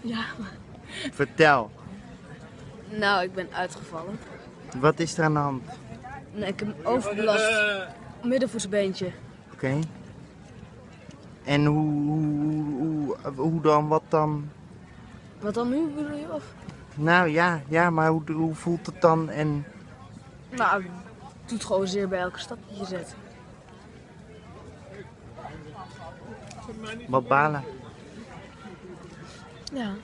Ja, maar... Vertel, Nou, ik ben uitgevallen. wat is er aan de hand? Nee, ik heb een overbelast middenvoetsbeentje. Oké. En hoe, hoe, hoe, hoe dan, wat dan? Wat dan nu bedoel je? Of? Nou ja, ja maar hoe, hoe voelt het dan? En Nou, het doet gewoon zeer bij elke stap die je zet. wat balen? Yeah.